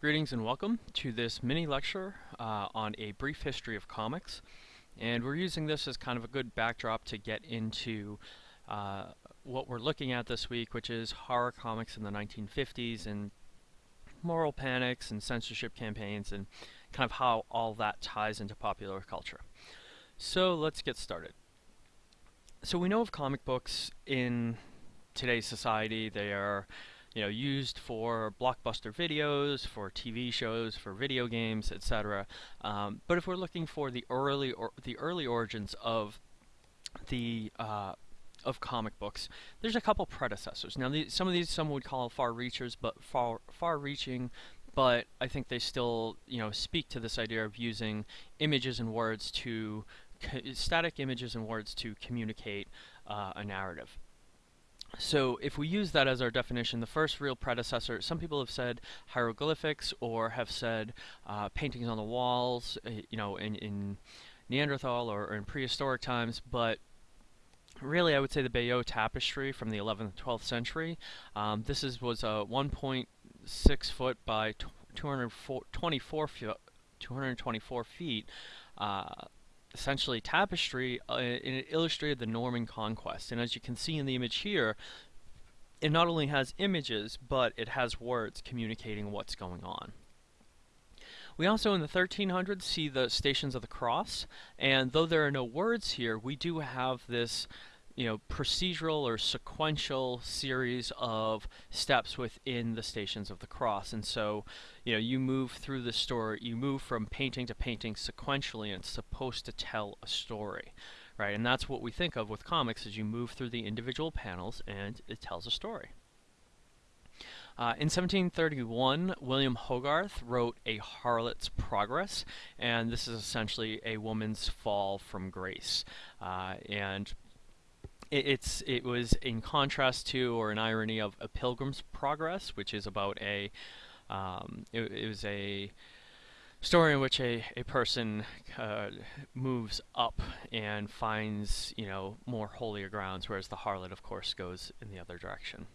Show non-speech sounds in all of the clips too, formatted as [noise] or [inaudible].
Greetings and welcome to this mini lecture uh, on a brief history of comics. And we're using this as kind of a good backdrop to get into uh, what we're looking at this week, which is horror comics in the 1950s and moral panics and censorship campaigns and kind of how all that ties into popular culture. So let's get started. So we know of comic books in today's society. They are you know, used for blockbuster videos, for TV shows, for video games, etc. Um, but if we're looking for the early or the early origins of the uh, of comic books, there's a couple predecessors. Now, some of these some would call far reachers, but far far-reaching. But I think they still, you know, speak to this idea of using images and words to static images and words to communicate uh, a narrative. So if we use that as our definition, the first real predecessor, some people have said hieroglyphics or have said uh, paintings on the walls, uh, you know, in, in Neanderthal or, or, in prehistoric times, but really I would say the Bayeux tapestry from the 11th and 12th century. Um, this is was a 1.6 foot by 224 feet, 224 feet uh, essentially tapestry uh, and it illustrated the Norman conquest. And as you can see in the image here, it not only has images, but it has words communicating what's going on. We also in the 1300s see the Stations of the Cross, and though there are no words here, we do have this you know, procedural or sequential series of steps within the Stations of the Cross. And so, you know, you move through the story, you move from painting to painting sequentially, and it's supposed to tell a story, right? And that's what we think of with comics, is you move through the individual panels and it tells a story. Uh, in 1731, William Hogarth wrote A Harlot's Progress, and this is essentially a woman's fall from grace. Uh, and it, it's it was in contrast to or an irony of a Pilgrim's Progress, which is about a um, it, it, was a story in which a, a person uh, moves up and finds you know more holier grounds, whereas the harlot, of course, goes in the other direction.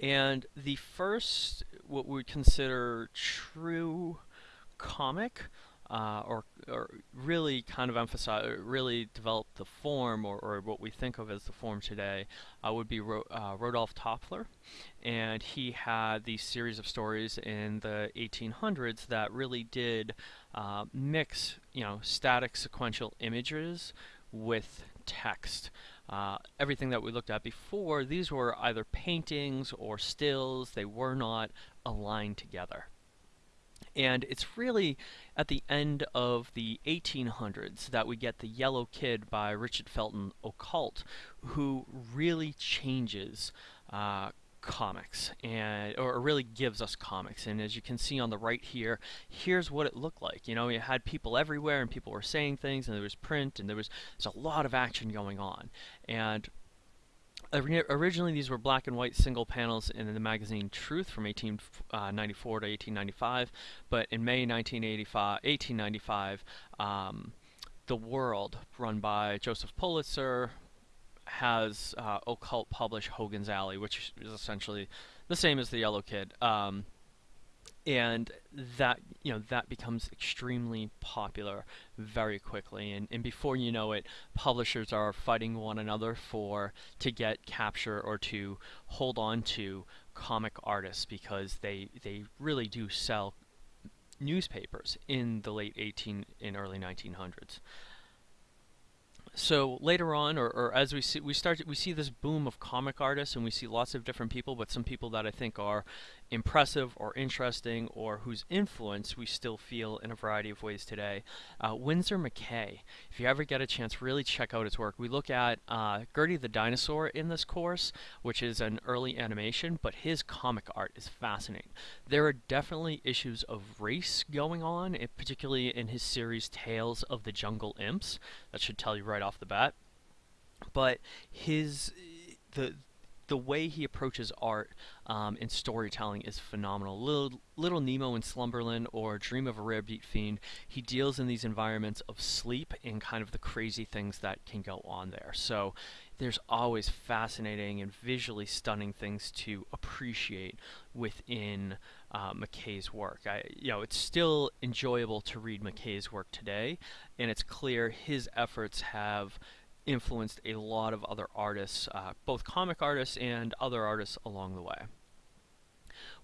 And the first, what we would consider true comic uh, or, or really kind of emphasize, really develop the form, or, or what we think of as the form today, uh, would be Ro uh, Toffler. And he had these series of stories in the 1800s that really did uh, mix, you know, static sequential images with text. Uh, everything that we looked at before, these were either paintings or stills. They were not aligned together. And it's really at the end of the 1800s that we get The Yellow Kid by Richard Felton Outcault, who really changes uh, comics and or really gives us comics. And as you can see on the right here here's what it looked like. You know you had people everywhere and people were saying things and there was print and there was there's a lot of action going on. And Originally, these were black and white single panels in the magazine Truth from 1894 uh, to 1895, but in May 1895, um, The World, run by Joseph Pulitzer, has uh, Outcault publish Hogan's Alley, which is essentially the same as The Yellow Kid. Um, and that you know that becomes extremely popular very quickly. And, and before you know it publishers are fighting one another for to get capture or to hold on to comic artists because they they really do sell newspapers in the late 18 and early 1900s so later on, or, or, as we see, we start, we see this boom of comic artists, and we see lots of different people, but some people that I think are impressive or interesting or whose influence we still feel in a variety of ways today. Uh, Winsor McCay, if you ever get a chance, really check out his work. We look at uh, Gertie the Dinosaur in this course, which is an early animation, but his comic art is fascinating. There are definitely issues of race going on, particularly in his series Tales of the Jungle Imps. That should tell you right off the bat. But his the the way he approaches art um, and storytelling is phenomenal. Little, Little Nemo in Slumberland or Dream of a Rarebit Fiend, he deals in these environments of sleep and kind of the crazy things that can go on there. So there's always fascinating and visually stunning things to appreciate within uh, McCay's work. I, you know, it's still enjoyable to read McCay's work today, and it's clear his efforts have influenced a lot of other artists, uh, both comic artists and other artists along the way.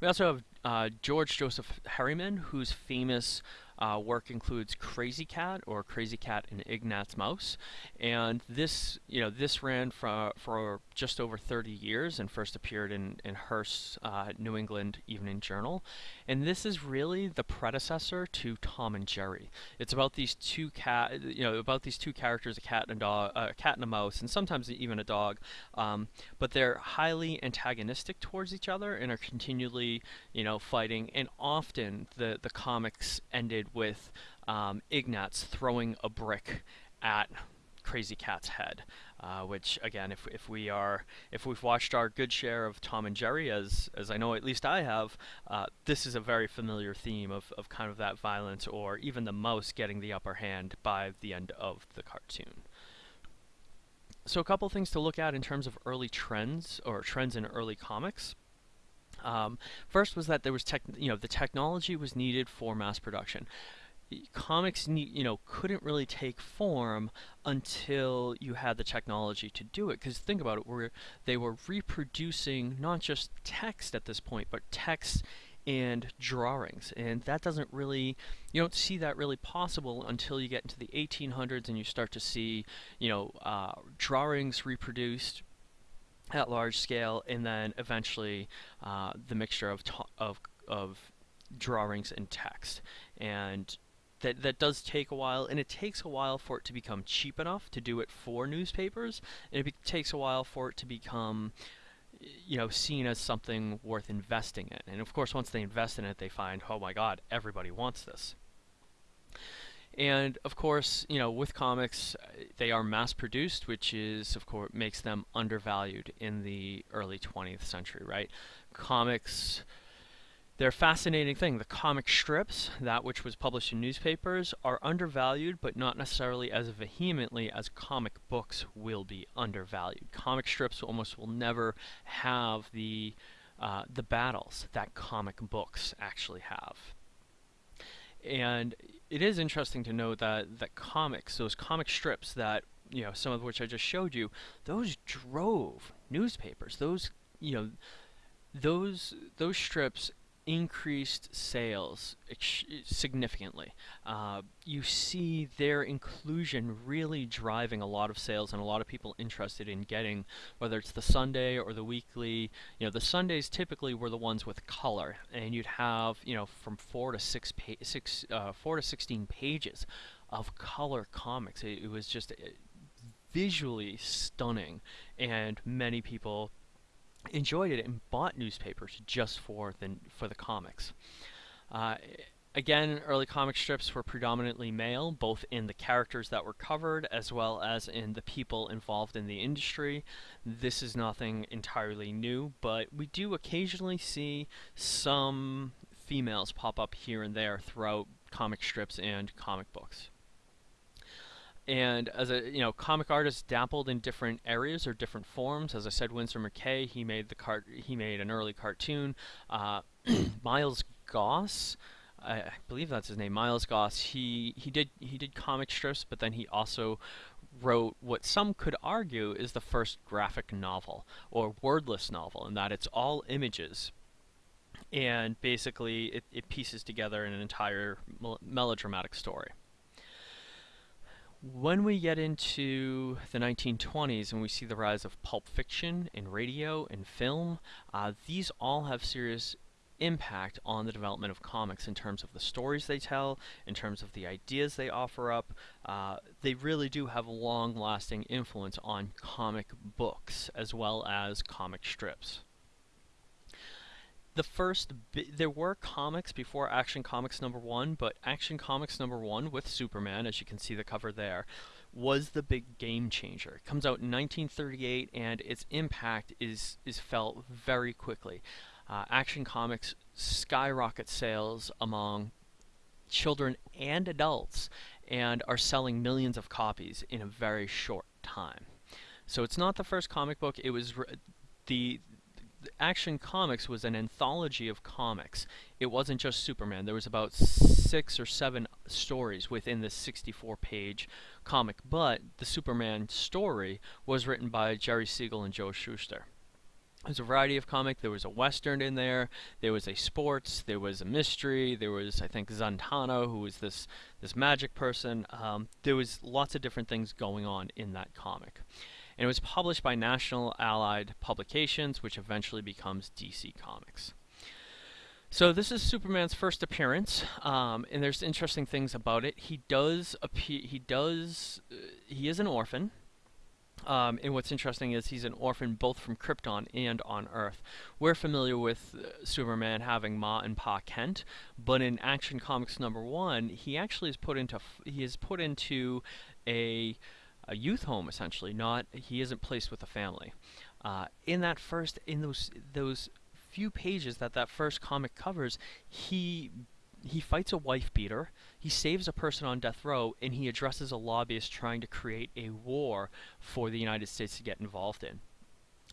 We also have uh, George Joseph Herriman, whose famous uh, work includes Krazy Kat or Krazy Kat and Ignatz Mouse, and this you know this ran for for just over 30 years and first appeared in in Hearst's uh, New England Evening Journal, and this is really the predecessor to Tom and Jerry. It's about these two cat you know about these two characters, a cat and a dog, a cat and a mouse, and sometimes even a dog, um, but they're highly antagonistic towards each other and are continually you know fighting, and often the the comics ended with um, Ignatz throwing a brick at Krazy Kat's head. Uh, which again, if if we are if we've watched our good share of Tom and Jerry, as as I know at least I have, uh, this is a very familiar theme of of kind of that violence, or even the mouse getting the upper hand by the end of the cartoon. So a couple things to look at in terms of early trends or trends in early comics. Um, first was that there was tech, you know, the technology was needed for mass production. Comics, you know, couldn't really take form until you had the technology to do it. Because think about it, where they were reproducing not just text at this point, but text and drawings and that doesn't really you don't see that really possible until you get into the 1800s and you start to see you know uh, drawings reproduced at large scale, and then eventually uh, the mixture of, of, of drawings and text. And that, that does take a while, and it takes a while for it to become cheap enough to do it for newspapers, and it takes a while for it to become you know, seen as something worth investing in. And of course, once they invest in it, they find, oh my god, everybody wants this. And of course, you know, with comics, they are mass produced, which is, of course, makes them undervalued in the early 20th century, right? Comics, they're a fascinating thing. The comic strips, that which was published in newspapers, are undervalued, but not necessarily as vehemently as comic books will be undervalued. Comic strips almost will never have the uh, the battles that comic books actually have. And it is interesting to note that that comics, those comic strips that you know, some of which I just showed you, those drove newspapers. Those you know, those those strips increased sales significantly. Uh, you see their inclusion really driving a lot of sales and a lot of people interested in getting, whether it's the Sunday or the weekly. You know, the Sundays typically were the ones with color, and you'd have you know from four to six, six uh, four to sixteen pages of color comics. It, it was just uh, visually stunning, and many people enjoyed it and bought newspapers just for the for the comics. Uh, again, early comic strips were predominantly male, both in the characters that were covered as well as in the people involved in the industry. This is nothing entirely new, but we do occasionally see some females pop up here and there throughout comic strips and comic books and as a you know comic artist dabbled in different areas or different forms. As i said Winsor McCay he made the cart he made an early cartoon. Uh, [clears throat] Milt Gross I believe that's his name Milt Gross he he did he did comic strips but then he also wrote what some could argue is the first graphic novel or wordless novel in that it's all images. And basically it, it pieces together an entire melodramatic story when we get into the 1920s and we see the rise of pulp fiction in radio and film, uh, these all have serious impact on the development of comics in terms of the stories they tell, in terms of the ideas they offer up. Uh, they really do have a long-lasting influence on comic books as well as comic strips the first there were comics before Action Comics number 1, but Action Comics number 1 with Superman, as you can see the cover there, was the big game changer. It comes out in 1938 and its impact is is felt very quickly. Uh, Action Comics skyrocket sales among children and adults and are selling millions of copies in a very short time. So it's not the first comic book, it was the Action Comics was an anthology of comics. It wasn't just Superman. There was about six or seven stories within this 64-page comic, but the Superman story was written by Jerry Siegel and Joe Shuster. There's a variety of comic. There was a western in there. There was a sports. There was a mystery. There was, I think, Zantano, who was this this magic person. Um, there was lots of different things going on in that comic and it was published by National Allied Publications, which eventually becomes DC Comics. So this is Superman's first appearance, um, and there's interesting things about it. He does appear. He does. Uh, he is an orphan. Um, and what's interesting is he's an orphan both from Krypton and on Earth. We're familiar with uh, Superman having Ma and Pa Kent, but in Action Comics number one, he actually is put into he is put into a a youth home essentially. Not he isn't placed with a family. Uh, in that first, in those those few pages that that first comic covers, he he fights a wife beater, he saves a person on death row, and he addresses a lobbyist trying to create a war for the United States to get involved in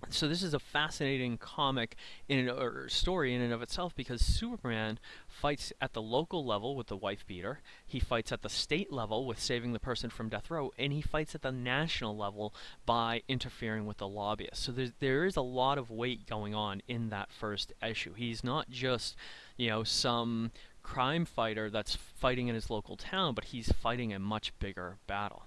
so this is a fascinating comic in or story in and of itself because Superman fights at the local level with the wife beater, he fights at the state level with saving the person from death row, and he fights at the national level by interfering with the lobbyists. So there's, there is a lot of weight going on in that first issue. He's not just, you know, some crime fighter that's fighting in his local town, but he's fighting a much bigger battle.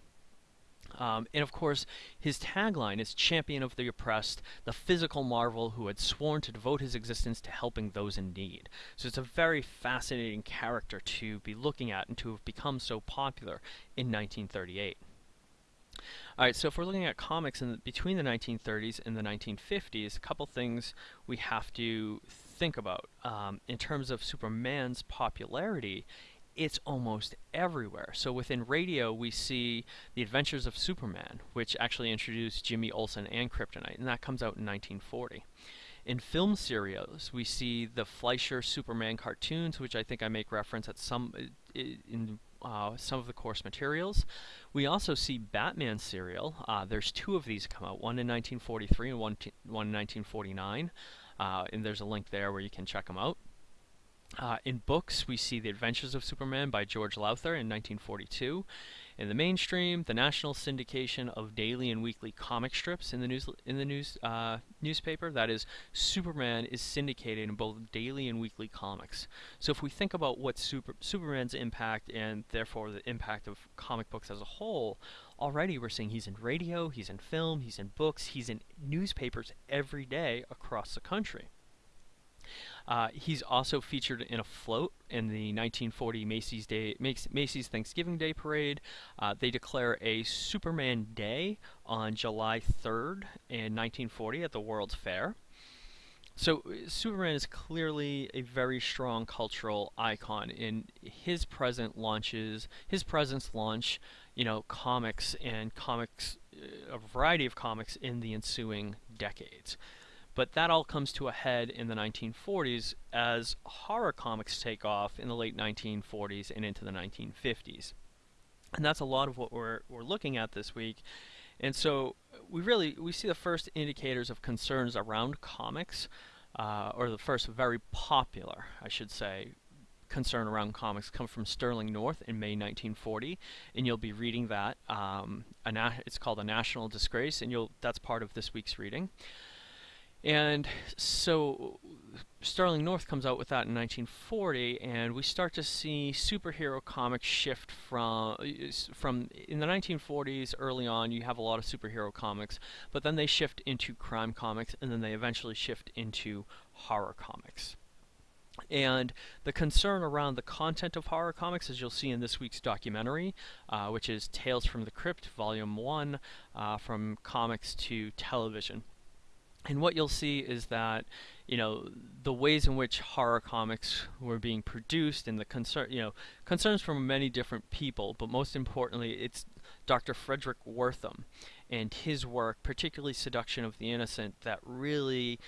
Um, and of course, his tagline is Champion of the Oppressed, the physical marvel who had sworn to devote his existence to helping those in need. So it's a very fascinating character to be looking at and to have become so popular in 1938. Alright, so if we're looking at comics in the, between the 1930s and the 1950s, a couple things we have to think about. Um, in terms of Superman's popularity, it's almost everywhere. So within radio, we see The Adventures of Superman, which actually introduced Jimmy Olsen and Kryptonite, and that comes out in 1940. In film serials, we see the Fleischer Superman cartoons, which I think I make reference at some in uh, some of the course materials. We also see Batman serial. Uh, there's two of these come out, one in 1943 and one, one in 1949. Uh, and there's a link there where you can check them out. Uh, in books, we see The Adventures of Superman by George Lowther in 1942. In the mainstream, the national syndication of daily and weekly comic strips in the news in the news uh, newspaper. That is, Superman is syndicated in both daily and weekly comics. So if we think about what super, Superman's impact and therefore the impact of comic books as a whole, already we're seeing he's in radio, he's in film, he's in books, he's in newspapers every day across the country. Uh, he's also featured in a float in the 1940 Macy's Day Macy's Thanksgiving Day Parade. Uh, they declare a Superman Day on July 3rd in 1940 at the World's Fair. So Superman is clearly a very strong cultural icon. In his present launches, his presence launch, you know, comics and comics, uh, a variety of comics in the ensuing decades. But that all comes to a head in the 1940s as horror comics take off in the late 1940s and into the 1950s. And that's a lot of what we're, we're looking at this week. And so we really we see the first indicators of concerns around comics, uh, or the first very popular, I should say, concern around comics come from Sterling North in May 1940, and you'll be reading that. Um, it's called a national disgrace, and you'll that's part of this week's reading. And so Sterling North comes out with that in 1940, and we start to see superhero comics shift from from in the 1940s. Early on, you have a lot of superhero comics, but then they shift into crime comics, and then they eventually shift into horror comics. And the concern around the content of horror comics, as you'll see in this week's documentary, uh, which is Tales from the Crypt, Volume 1, uh, from comics to television. And what you'll see is that, you know, the ways in which horror comics were being produced and the concern, you know, concerns from many different people, but most importantly, it's Dr. Frederick Wertham and his work, particularly Seduction of the Innocent, that really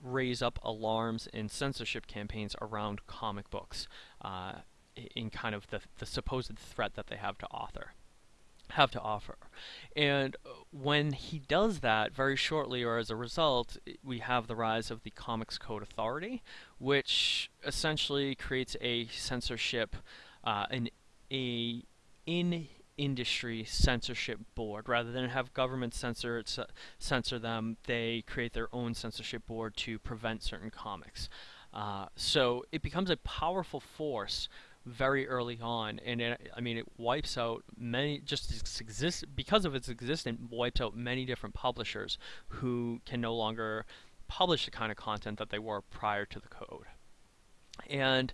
raise up alarms and censorship campaigns around comic books uh, in kind of the, the supposed threat that they have to author. Have to offer. And when he does that, very shortly or as a result, we have the rise of the Comics Code Authority, which essentially creates a censorship, uh, an a in industry censorship board rather than have government censor censor them they create their own censorship board to prevent certain comics uh, so it becomes a powerful force very early on, and it, I mean it wipes out many just exist because of its existence wipes out many different publishers who can no longer publish the kind of content that they were prior to the code. And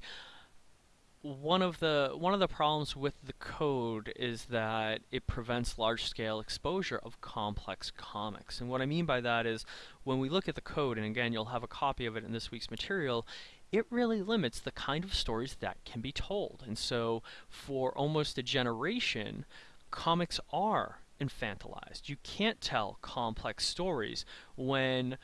one of the one of the problems with the code is that it prevents large-scale exposure of complex comics. And what I mean by that is when we look at the code, and again you'll have a copy of it in this week's material, it really limits the kind of stories that can be told. And so for almost a generation, comics are infantilized. You can't tell complex stories when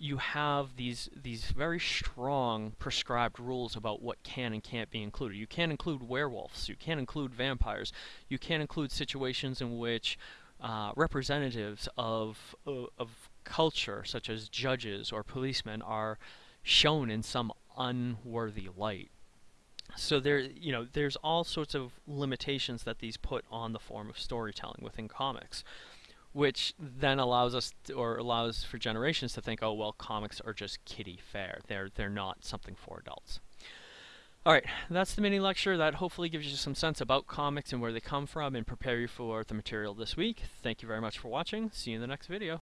you have these these very strong prescribed rules about what can and can't be included. You can't include werewolves. You can't include vampires. You can't include situations in which uh, representatives of, of of culture, such as judges or policemen, are shown in some unworthy light. So there, you know, there's all sorts of limitations that these put on the form of storytelling within comics, which then allows us to, or allows for generations to think, oh well, comics are just kiddie fare. They're they're not something for adults. All right, that's the mini lecture. That hopefully gives you some sense about comics and where they come from and prepare you for the material this week. Thank you very much for watching. See you in the next video.